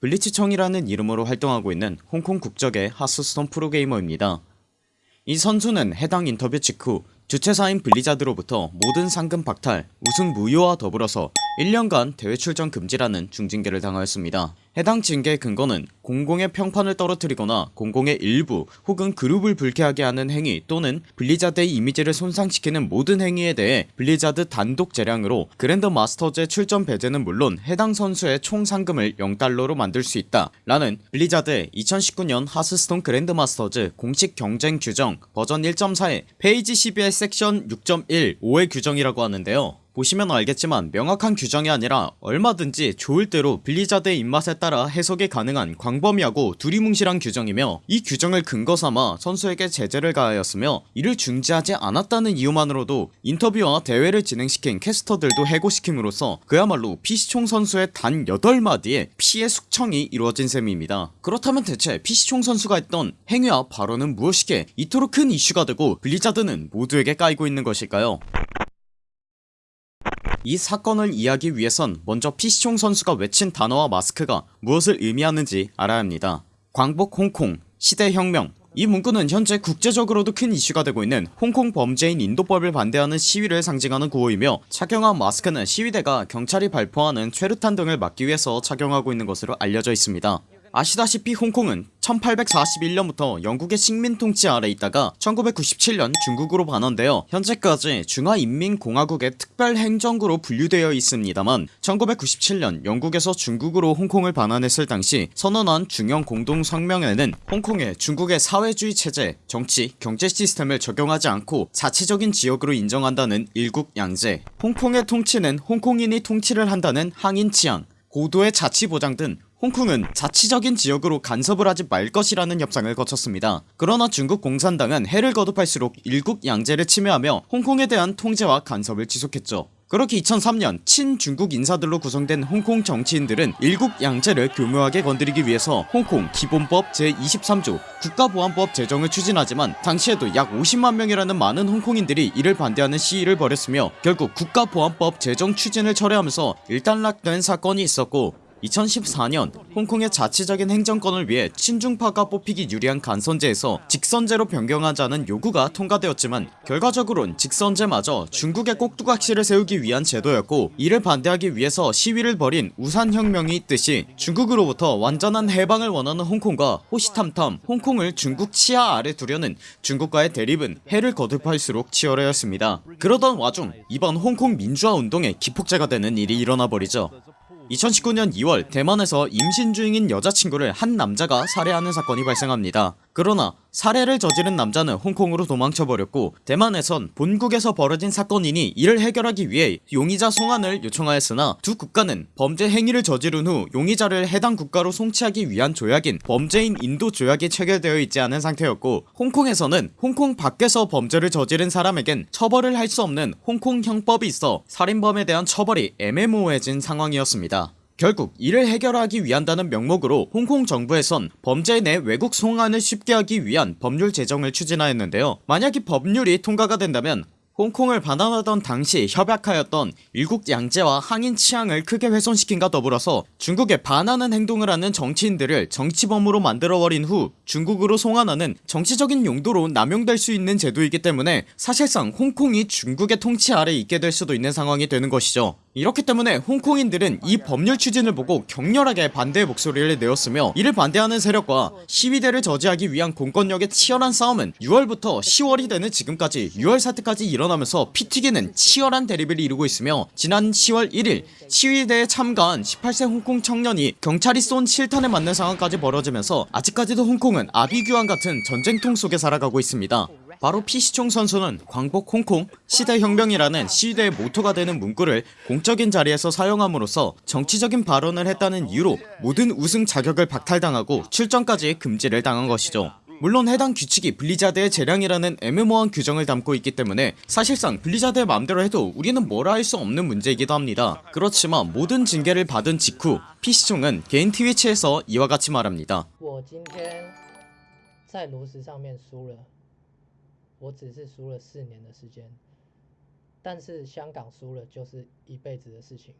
블리츠청이라는 이름으로 활동하고 있는 홍콩 국적의 하스스톤 프로게이머입니다. 이 선수는 해당 인터뷰 직후 주최사인 블리자드로부터 모든 상금 박탈, 우승 무효와 더불어서 1년간 대회 출전 금지라는 중징계를 당하였습니다. 해당 징계의 근거는 공공의 평판을 떨어뜨리거나 공공의 일부 혹은 그룹을 불쾌하게 하는 행위 또는 블리자드의 이미지를 손상시키는 모든 행위에 대해 블리자드 단독 재량으로 그랜드 마스터즈의 출전 배제는 물론 해당 선수의 총 상금을 0달러로 만들 수 있다 라는 블리자드의 2019년 하스스톤 그랜드 마스터즈 공식 경쟁 규정 버전 1.4의 페이지 12의 섹션 6.1 5의 규정이라고 하는데요 보시면 알겠지만 명확한 규정이 아니라 얼마든지 좋을 대로 블리자드의 입맛에 따라 해석이 가능한 광범위하고 두리뭉실한 규정이며 이 규정을 근거 삼아 선수에게 제재를 가하였으며 이를 중지하지 않았다는 이유만으로도 인터뷰와 대회를 진행시킨 캐스터들도 해고시킴으로써 그야말로 피시총 선수의 단 8마디의 피의 숙청이 이루어진 셈입니다. 그렇다면 대체 피시총 선수가 했던 행위와 발언은 무엇이기에 이토록 큰 이슈가 되고 블리자드는 모두에게 까이고 있는 것일까요 이 사건을 이해하기 위해선 먼저 피시총 선수가 외친 단어와 마스크가 무엇을 의미하는지 알아야 합니다. 광복 홍콩 시대혁명. 이 문구는 현재 국제적으로도 큰 이슈가 되고 있는 홍콩 범죄인 인도법을 반대하는 시위를 상징하는 구호이며 착용한 마스크는 시위대가 경찰이 발포하는 최루탄 등을 막기 위해서 착용하고 있는 것으로 알려져 있습니다 아시다시피 홍콩은 1841년부터 영국의 식민 통치 아래 있다가 1997년 중국으로 반환되어 현재까지 중화인민공화국의 특별행정구로 분류되어 있습니다만 1997년 영국에서 중국으로 홍콩을 반환했을 당시 선언한 중형 공동성명에는 홍콩에 중국의 사회주의 체제, 정치, 경제 시스템을 적용하지 않고 자치적인 지역으로 인정한다는 일국양제 홍콩의 통치는 홍콩인이 통치를 한다는 항인 치안 고도의 자치 보장 등 홍콩은 자치적인 지역으로 간섭을 하지 말 것이라는 협상을 거쳤습니다. 그러나 중국 공산당은 해를 거듭할수록 일국 양제를 침해하며 홍콩에 대한 통제와 간섭을 지속했죠. 그렇게 2003년 친중국 인사들로 구성된 홍콩 정치인들은 일국 양제를 교묘하게 건드리기 위해서 홍콩 기본법 제23조 국가보안법 제정을 추진하지만 당시에도 약 50만명이라는 많은 홍콩인들이 이를 반대하는 시위를 벌였으며 결국 국가보안법 제정 추진을 철회하면서 일단락된 사건이 있었고 2014년 홍콩의 자치적인 행정권을 위해 친중파가 뽑히기 유리한 간선제에서 직선제로 변경하자는 요구가 통과되었지만 결과적으론 직선제마저 중국의 꼭두각시를 세우기 위한 제도였고 이를 반대하기 위해서 시위를 벌인 우산혁명이 있듯이 중국으로부터 완전한 해방을 원하는 홍콩과 호시탐탐 홍콩을 중국 치하 아래 두려는 중국과의 대립은 해를 거듭할수록 치열해졌습니다. 그러던 와중 이번 홍콩 민주화 운동에 기폭제가 되는 일이 일어나버리죠 2019년 2월 대만에서 임신 중인 여자친구를 한 남자가 살해하는 사건이 발생합니다 그러나 살해를 저지른 남자는 홍콩으로 도망쳐버렸고 대만에선 본국에서 벌어진 사건이니 이를 해결하기 위해 용의자 송환을 요청하였으나 두 국가는 범죄 행위를 저지른 후 용의자를 해당 국가로 송치하기 위한 조약인 범죄인 인도 조약이 체결되어 있지 않은 상태였고 홍콩에서는 홍콩 밖에서 범죄를 저지른 사람에겐 처벌을 할 수 없는 홍콩 형법이 있어 살인범에 대한 처벌이 애매모호해진 상황이었습니다 결국 이를 해결하기 위한다는 명목으로 홍콩 정부에선 범죄 내 외국 송환을 쉽게 하기 위한 법률 제정을 추진하였는데요. 만약 이 법률이 통과가 된다면 홍콩을 반환하던 당시 협약하였던 일국 양제와 항인 치앙을 크게 훼손시킨과 더불어서 중국에 반하는 행동을 하는 정치인들을 정치범으로 만들어버린 후 중국으로 송환하는 정치적인 용도로 남용될 수 있는 제도이기 때문에 사실상 홍콩이 중국의 통치 아래 있게 될 수도 있는 상황이 되는 것이죠 이렇기 때문에 홍콩인들은 이 법률 추진을 보고 격렬하게 반대의 목소리를 내었으며 이를 반대하는 세력과 시위대를 저지하기 위한 공권력의 치열한 싸움은 6월부터 10월이 되는 지금까지 6월 사태까지 일어나면서 피 튀기는 치열한 대립을 이루고 있으며 지난 10월 1일 시위대에 참가한 18세 홍콩 청년이 경찰이 쏜 실탄에 맞는 상황까지 벌어지면서 아직까지도 홍콩은 아비규환 같은 전쟁통 속에 살아가고 있습니다 바로 피시총 선수는 광복 홍콩 시대 혁명이라는 시대의 모토가 되는 문구를 공적인 자리에서 사용함으로써 정치적인 발언을 했다는 이유로 모든 우승 자격을 박탈당하고 출전까지 금지를 당한 것이죠. 물론 해당 규칙이 블리자드의 재량이라는 애매모호한 규정을 담고 있기 때문에 사실상 블리자드의 맘대로 해도 우리는 뭐라 할 수 없는 문제이기도 합니다. 그렇지만 모든 징계를 받은 직후 피시총은 개인 트위치에서 이와 같이 말합니다 我今天在炉石上面输了，我只是输了四年的时间，但是香港输了就是一辈子的事情。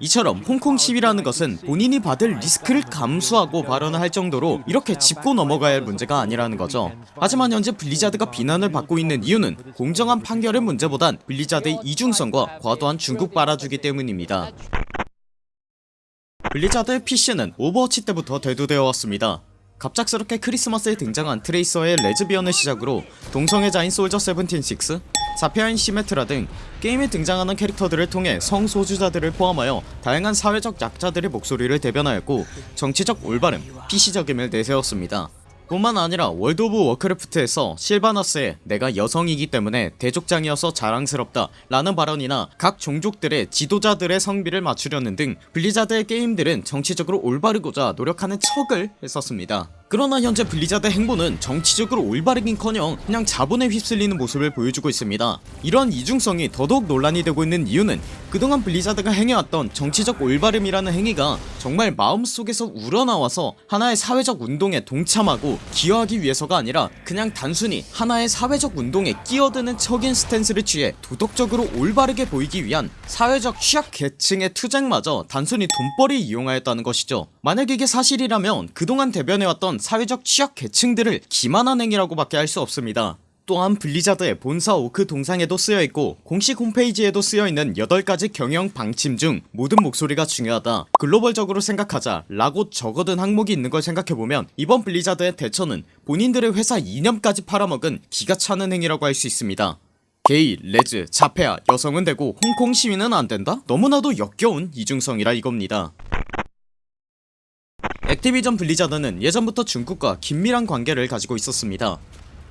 이처럼 홍콩 시위라는 것은 본인이 받을 리스크를 감수하고 발언을 할 정도로 이렇게 짚고 넘어가야 할 문제가 아니라는 거죠 하지만 현재 블리자드가 비난을 받고 있는 이유는 공정한 판결의 문제보단 블리자드의 이중성과 과도한 중국 빨아주기 때문입니다 블리자드의 PC는 오버워치 때부터 대두되어 왔습니다 갑작스럽게 크리스마스에 등장한 트레이서의 레즈비언을 시작으로 동성애자인 솔저 76, 자폐아인 시메트라 등 게임에 등장하는 캐릭터들을 통해 성소수자들을 포함하여 다양한 사회적 약자들의 목소리를 대변하였고 정치적 올바름, PC적임을 내세웠습니다 뿐만 아니라 월드 오브 워크래프트에서 실바나스의 내가 여성이기 때문에 대족장이어서 자랑스럽다 라는 발언이나 각 종족들의 지도자들의 성비를 맞추려는 등 블리자드의 게임들은 정치적으로 올바르고자 노력하는 척을 했었습니다 그러나 현재 블리자드 행보는 정치적으로 올바르긴커녕 그냥 자본에 휩쓸리는 모습을 보여주고 있습니다. 이러한 이중성이 더더욱 논란이 되고 있는 이유는 그동안 블리자드가 행해왔던 정치적 올바름이라는 행위가 정말 마음속에서 우러나와서 하나의 사회적 운동에 동참하고 기여하기 위해서가 아니라 그냥 단순히 하나의 사회적 운동에 끼어드는 척인 stance를 취해 도덕적으로 올바르게 보이기 위한 사회적 취약 계층의 투쟁마저 단순히 돈벌이 이용하였다는 것이죠 만약 이게 사실이라면 그동안 대변해왔던 사회적 취약 계층들을 기만한 행위라고 밖에 할 수 없습니다. 또한 블리자드의 본사 오크 동상에도 쓰여있고 공식 홈페이지에도 쓰여있는 8가지 경영 방침 중 모든 목소리가 중요하다. 글로벌적으로 생각하자 라고 적어둔 항목이 있는 걸 생각해보면 이번 블리자드의 대처는 본인들의 회사 이념까지 팔아먹은 기가 차는 행위라고 할 수 있습니다. 게이, 레즈, 자폐아, 여성은 되고 홍콩 시위는 안된다? 너무나도 역겨운 이중성이라 이겁니다 액티비전 블리자드는 예전부터 중국과 긴밀한 관계를 가지고 있었습니다.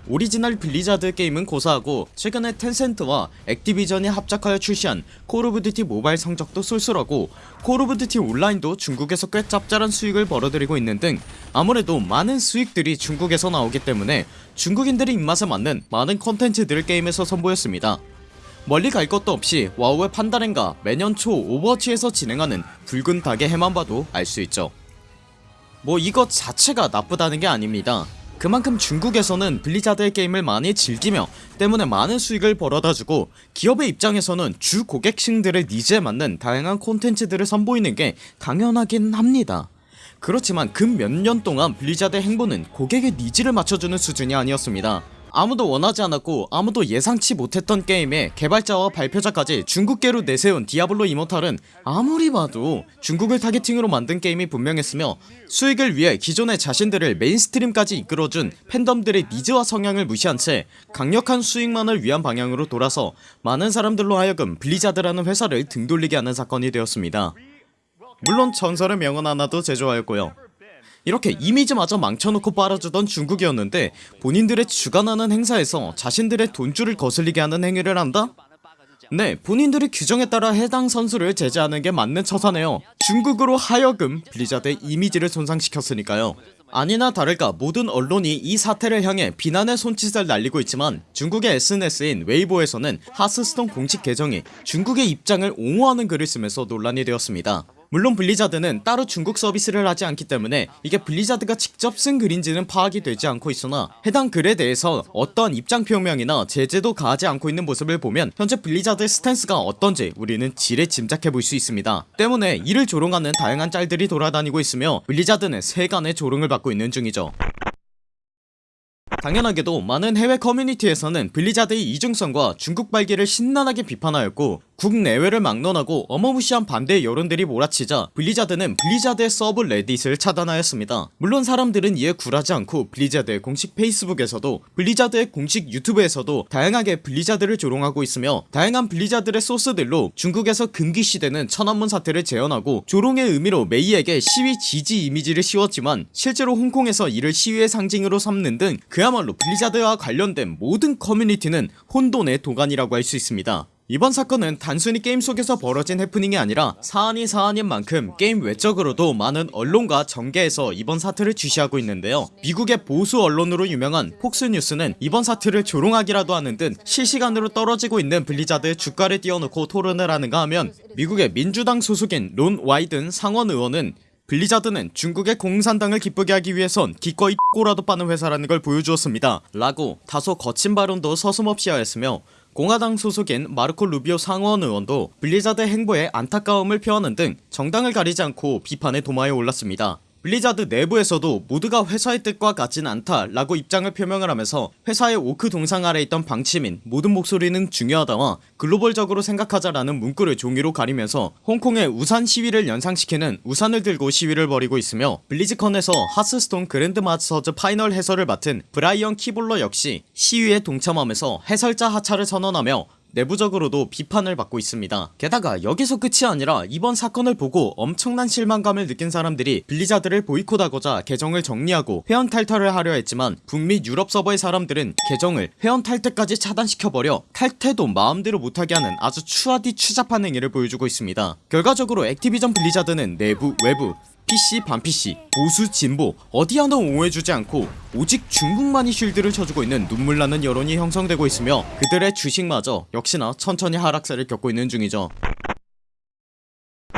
오리지널 블리자드 게임은 고사하고 최근에 텐센트와 액티비전이 합작하여 출시한 콜 오브 듀티 모바일 성적도 쏠쏠하고 콜 오브 듀티 온라인도 중국에서 꽤 짭짤한 수익을 벌어들이고 있는 등 아무래도 많은 수익들이 중국에서 나오기 때문에 중국인들의 입맛에 맞는 많은 컨텐츠들을 게임에서 선보였습니다. 멀리 갈 것도 없이 와우의 판다렌과 매년 초 오버워치에서 진행하는 붉은 닭의 해만 봐도 알 수 있죠 뭐 이것 자체가 나쁘다는 게 아닙니다. 그만큼 중국에서는 블리자드의 게임을 많이 즐기며 때문에 많은 수익을 벌어다주고 기업의 입장에서는 주 고객층들의 needs에 맞는 다양한 콘텐츠들을 선보이는 게 당연하긴 합니다. 그렇지만 근 몇 년 동안 블리자드의 행보는 고객의 needs를 맞춰주는 수준이 아니었습니다 아무도 원하지 않았고 아무도 예상치 못했던 게임에 개발자와 발표자까지 중국계로 내세운 디아블로 이모탈은 아무리 봐도 중국을 targeting으로 만든 게임이 분명했으며 수익을 위해 기존의 자신들을 mainstream까지 이끌어준 팬덤들의 needs와 성향을 무시한 채 강력한 수익만을 위한 방향으로 돌아서 많은 사람들로 하여금 블리자드라는 회사를 등돌리게 하는 사건이 되었습니다. 물론 전설의 명언 하나도 제조하였고요 이렇게 이미지마저 망쳐놓고 빨아주던 중국이었는데 본인들의 주관하는 행사에서 자신들의 돈줄을 거슬리게 하는 행위를 한다? 네 본인들의 규정에 따라 해당 선수를 제재하는 게 맞는 처사네요. 중국으로 하여금 블리자드의 이미지를 손상시켰으니까요. 아니나 다를까 모든 언론이 이 사태를 향해 비난의 손짓을 날리고 있지만 중국의 SNS인 웨이보에서는 하스스톤 공식 계정이 중국의 입장을 옹호하는 글을 쓰면서 논란이 되었습니다 물론 블리자드는 따로 중국 서비스를 하지 않기 때문에 이게 블리자드가 직접 쓴 글인지는 파악이 되지 않고 있으나 해당 글에 대해서 어떠한 입장 표명이나 제재도 가하지 않고 있는 모습을 보면 현재 블리자드의 스탠스가 어떤지 우리는 지레 짐작해 볼 수 있습니다. 때문에 이를 조롱하는 다양한 짤들이 돌아다니고 있으며 블리자드는 세간의 조롱을 받고 있는 중이죠. 당연하게도 많은 해외 커뮤니티에서는 블리자드의 이중성과 중국 빨기를 신나게 비판하였고 국내외를 막론하고 어마무시한 반대 여론들이 몰아치자 블리자드는 블리자드의 subreddit을 차단하였습니다. 물론 사람들은 이에 굴하지 않고 블리자드의 공식 페이스북에서도 블리자드의 공식 유튜브에서도 다양하게 블리자드를 조롱하고 있으며 다양한 블리자드의 소스들로 중국에서 금기시되는 천안문 사태를 재현하고 조롱의 의미로 메이에게 시위 지지 이미지를 씌웠지만 실제로 홍콩에서 이를 시위의 상징으로 삼는 등 그야말로 블리자드와 관련된 모든 커뮤니티는 혼돈의 도가니라고 할 수 있습니다 이번 사건은 단순히 게임 속에서 벌어진 해프닝이 아니라 사안이 사안인 만큼 게임 외적으로도 많은 언론과 정계에서 이번 사태를 주시하고 있는데요. 미국의 보수 언론으로 유명한 폭스뉴스는 이번 사태를 조롱하기라도 하는 듯 실시간으로 떨어지고 있는 블리자드의 주가를 띄워놓고 토론을 하는가 하면 미국의 민주당 소속인 론 와이든 상원 의원은 블리자드는 중국의 공산당을 기쁘게 하기 위해선 기꺼이 꼬라도 빠는 회사라는 걸 보여주었습니다. 라고 다소 거친 발언도 서슴없이 하였으며 공화당 소속인 마르코 루비오 상원 의원도 블리자드 행보에 안타까움을 표하는 등 정당을 가리지 않고 비판의 도마에 올랐습니다 블리자드 내부에서도 모두가 회사의 뜻과 같진 않다 라고 입장을 표명을 하면서 회사의 오크 동상 아래 있던 방침인 모든 목소리는 중요하다와 글로벌적으로 생각하자라는 문구를 종이로 가리면서 홍콩의 우산 시위를 연상시키는 우산을 들고 시위를 벌이고 있으며 블리즈컨에서 하스스톤 그랜드 마스터즈 파이널 해설을 맡은 브라이언 키볼러 역시 시위에 동참하면서 해설자 하차를 선언하며 내부적으로도 비판을 받고 있습니다. 게다가 여기서 끝이 아니라 이번 사건을 보고 엄청난 실망감을 느낀 사람들이 블리자드를 보이콧하고자 계정을 정리하고 회원 탈퇴를 하려 했지만 북미 유럽 서버의 사람들은 계정을 회원 탈퇴까지 차단시켜버려 탈퇴도 마음대로 못하게 하는 아주 추하디 추잡한 행위를 보여주고 있습니다. 결과적으로 액티비전 블리자드는 내부 외부 PC 반PC 보수 진보 어디 하나 옹호해주지 않고 오직 중국만이 쉴드를 쳐주고 있는 눈물나는 여론이 형성되고 있으며 그들의 주식마저 역시나 천천히 하락세를 겪고 있는 중이죠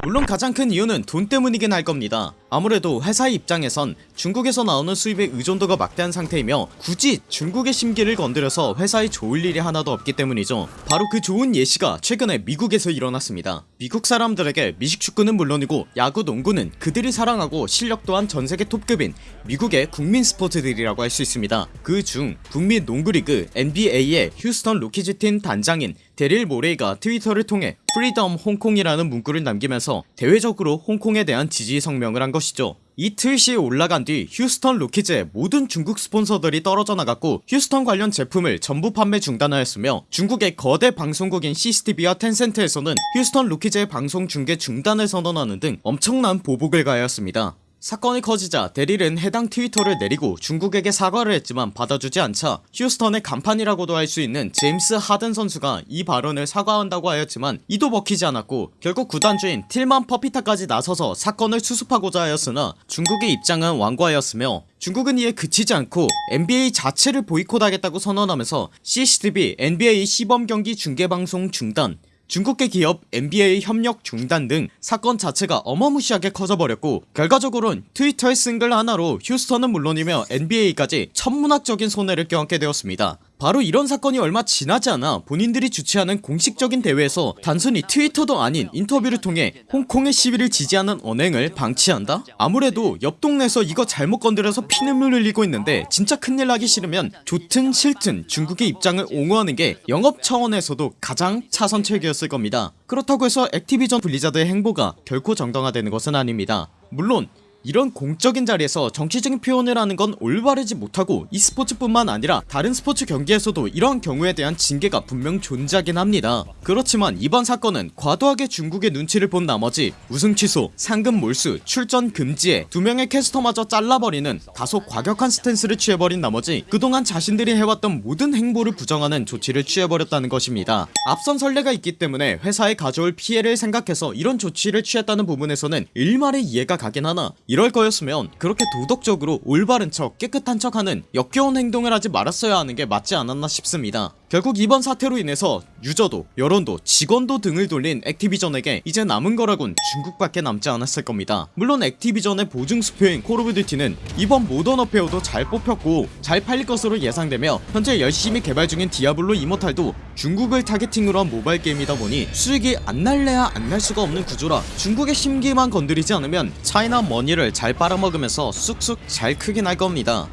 물론 가장 큰 이유는 돈 때문이긴 할 겁니다. 아무래도 회사의 입장에선 중국에서 나오는 수입의 의존도가 막대한 상태이며 굳이 중국의 심기를 건드려서 회사에 좋을 일이 하나도 없기 때문이죠. 바로 그 좋은 예시가 최근에 미국에서 일어났습니다. 미국 사람들에게 미식축구는 물론이고 야구 농구는 그들이 사랑하고 실력 또한 전세계 톱급인 미국의 국민 스포츠들이라고 할 수 있습니다. 그 중 북미 농구리그 NBA의 휴스턴 로케츠 팀 단장인 데릴 모레이가 트위터를 통해 Freedom Hong Kong이라는 문구를 남기면서 대외적으로 홍콩에 대한 지지 성명을 한 것이죠. 이 트윗이 올라간 뒤 휴스턴 로케츠의 모든 중국 스폰서들이 떨어져 나갔고 휴스턴 관련 제품을 전부 판매 중단하였으며 중국의 거대 방송국인 CCTV와 텐센트에서는 휴스턴 로케츠의 방송 중계 중단을 선언하는 등 엄청난 보복을 가하였습니다 사건이 커지자 데릴은 해당 트위터를 내리고 중국에게 사과를 했지만 받아주지 않자 휴스턴의 간판이라고도 할 수 있는 제임스 하든 선수가 이 발언을 사과한다고 하였지만 이도 먹히지 않았고 결국 구단주인 틸만 퍼피타까지 나서서 사건을 수습하고자 하였으나 중국의 입장은 완고하였으며 중국은 이에 그치지 않고 NBA 자체를 보이콧하겠다고 선언하면서 CCTV NBA 시범경기 중계방송 중단 중국계 기업 NBA 협력 중단 등 사건 자체가 어마무시하게 커져버렸고 결과적으론 트위터의 쓴글 하나로 휴스턴은 물론이며 NBA까지 천문학적인 손해를 껴안게 되었습니다 바로 이런 사건이 얼마 지나지 않아 본인들이 주최하는 공식적인 대회에서 단순히 트위터도 아닌 인터뷰를 통해 홍콩의 시위를 지지하는 언행을 방치한다? 아무래도 옆 동네에서 이거 잘못 건드려서 피눈물 흘리고 있는데 진짜 큰일 나기 싫으면 좋든 싫든 중국의 입장을 옹호하는 게 영업 차원에서도 가장 차선책이었을 겁니다 그렇다고 해서 액티비전 블리자드의 행보가 결코 정당화되는 것은 아닙니다 물론 이런 공적인 자리에서 정치적인 표현을 하는 건 올바르지 못하고 e스포츠뿐만 아니라 다른 스포츠 경기에서도 이러한 경우에 대한 징계가 분명 존재하긴 합니다. 그렇지만 이번 사건은 과도하게 중국의 눈치를 본 나머지 우승 취소, 상금 몰수, 출전 금지에 두 명의 캐스터마저 잘라버리는 다소 과격한 스탠스를 취해버린 나머지 그동안 자신들이 해왔던 모든 행보를 부정하는 조치를 취해버렸다는 것입니다. 앞선 선례가 있기 때문에 회사에 가져올 피해를 생각해서 이런 조치를 취했다는 부분에서는 일말의 이해가 가긴 하나 이럴 거였으면 그렇게 도덕적으로 올바른 척 깨끗한 척하는 역겨운 행동을 하지 말았어야 하는 게 맞지 않았나 싶습니다 결국 이번 사태로 인해서 유저도 여론도 직원도 등을 돌린 액티비전에게 이제 남은 거라곤 중국밖에 남지 않았을 겁니다. 물론 액티비전의 보증 수표인 콜 오브 듀티는 이번 모던 워페어도 잘 뽑혔고 잘 팔릴 것으로 예상되며 현재 열심히 개발 중인 디아블로 이모탈도 중국을 targeting으로 한 모바일 게임이다 보니 수익이 안 날래야 안 날 수가 없는 구조라 중국의 심기만 건드리지 않으면 China money를 잘 빨아먹으면서 쑥쑥 잘 크긴 할 겁니다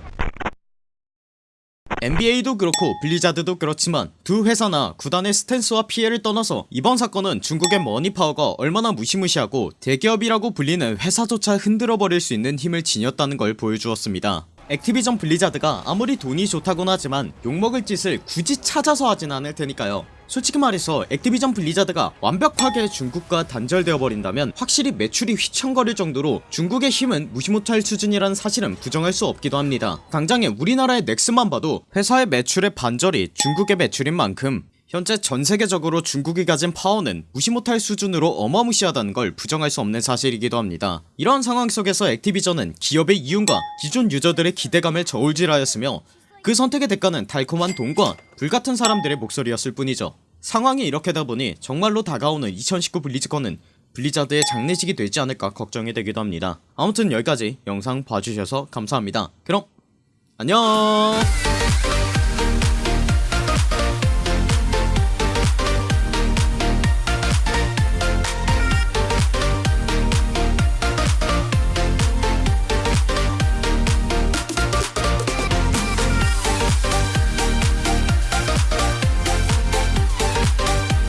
NBA도 그렇고 블리자드도 그렇지만 두 회사나 구단의 스탠스와 피해를 떠나서 이번 사건은 중국의 money power가 얼마나 무시무시하고 대기업이라고 불리는 회사조차 흔들어버릴 수 있는 힘을 지녔다는 걸 보여주었습니다. 액티비전 블리자드가 아무리 돈이 좋다곤 하지만 욕먹을 짓을 굳이 찾아서 하진 않을 테니까요 솔직히 말해서 액티비전 블리자드가 완벽하게 중국과 단절되어 버린다면 확실히 매출이 휘청거릴 정도로 중국의 힘은 무시 못할 수준이라는 사실은 부정할 수 없기도 합니다. 당장에 우리나라의 넥슨만 봐도 회사의 매출의 반절이 중국의 매출인 만큼 현재 전세계적으로 중국이 가진 파워는 무시 못할 수준으로 어마무시하다는 걸 부정할 수 없는 사실이기도 합니다. 이러한 상황 속에서 액티비전은 기업의 이윤과 기존 유저들의 기대감을 저울질하였으며 그 선택의 대가는 달콤한 돈과 불같은 사람들의 목소리였을 뿐이죠. 상황이 이렇게 되다보니 정말로 다가오는 2019 블리즈컨은 블리자드의 장례식이 되지 않을까 걱정이 되기도 합니다. 아무튼 여기까지 영상 봐주셔서 감사합니다. 그럼 안녕